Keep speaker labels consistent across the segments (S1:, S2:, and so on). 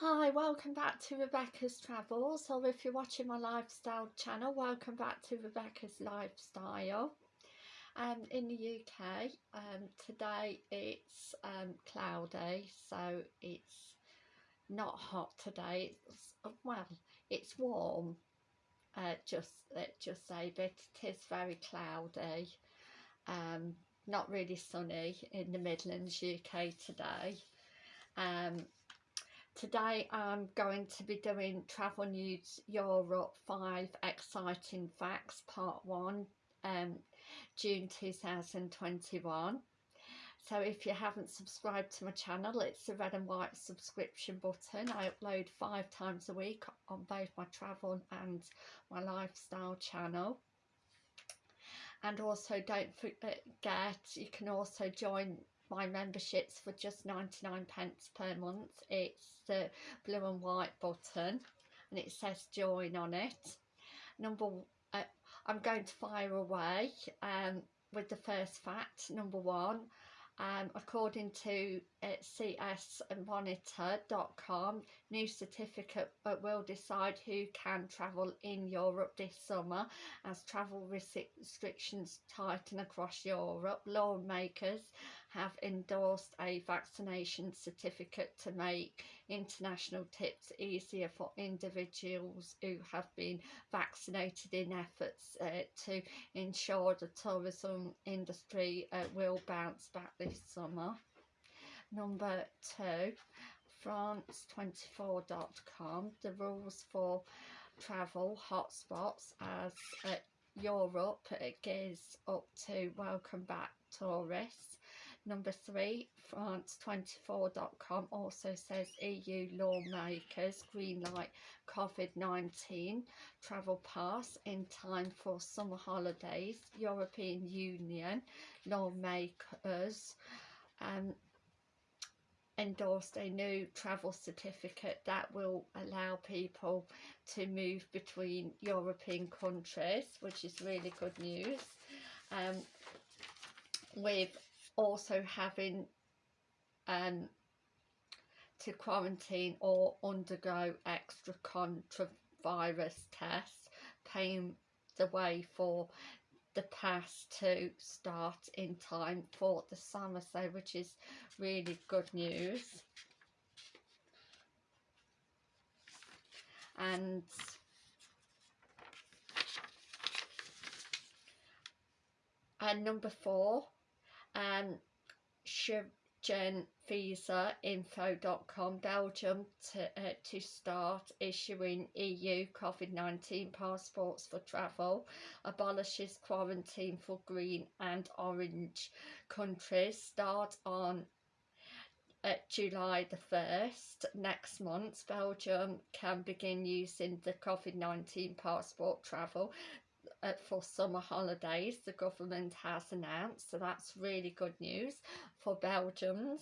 S1: Hi, welcome back to Rebecca's Travels, or if you're watching my lifestyle channel, welcome back to Rebecca's Lifestyle. Um, in the UK, um, today it's um, cloudy, so it's not hot today. It's, well, it's warm, uh, just let's just say, but it is very cloudy. Um, not really sunny in the Midlands, UK today. Um, Today I'm going to be doing Travel News Europe 5 Exciting Facts Part 1 um, June 2021. So if you haven't subscribed to my channel, it's the red and white subscription button. I upload five times a week on both my travel and my lifestyle channel. And also don't forget, you can also join my memberships for just 99 pence per month. It's the blue and white button and it says join on it. Number uh, I'm going to fire away um, with the first fact number one. Um, according to uh, csmonitor.com, new certificate will decide who can travel in Europe this summer as travel restrictions tighten across Europe. Lawmakers have endorsed a vaccination certificate to make international tips easier for individuals who have been vaccinated in efforts uh, to ensure the tourism industry uh, will bounce back this summer. Number two, France24.com, the rules for travel hotspots as uh, Europe gears up to welcome back tourists Number three, France24.com also says EU lawmakers greenlight COVID-19 travel pass in time for summer holidays. European Union lawmakers um, endorsed a new travel certificate that will allow people to move between European countries, which is really good news. Um, with also having um, to quarantine or undergo extra coronavirus tests, paying the way for the pass to start in time for the summer, so which is really good news. And and number four um, Info.com Belgium to, uh, to start issuing EU COVID-19 passports for travel, abolishes quarantine for green and orange countries, start on uh, July the 1st next month. Belgium can begin using the COVID-19 passport travel for summer holidays the government has announced so that's really good news for Belgians.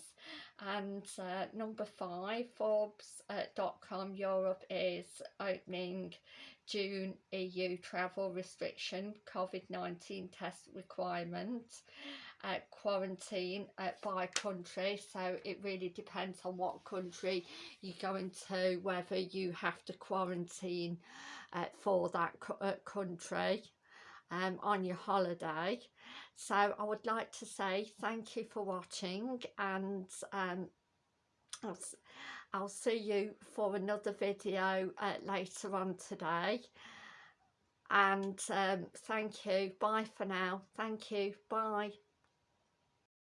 S1: And uh, number five Forbes.com uh, Europe is opening June EU travel restriction COVID-19 test requirement uh, quarantine uh, by country so it really depends on what country you go into whether you have to quarantine uh, for that uh, country um, on your holiday. So I would like to say thank you for watching and um, I'll, I'll see you for another video uh, later on today. And um, thank you. Bye for now. Thank you. Bye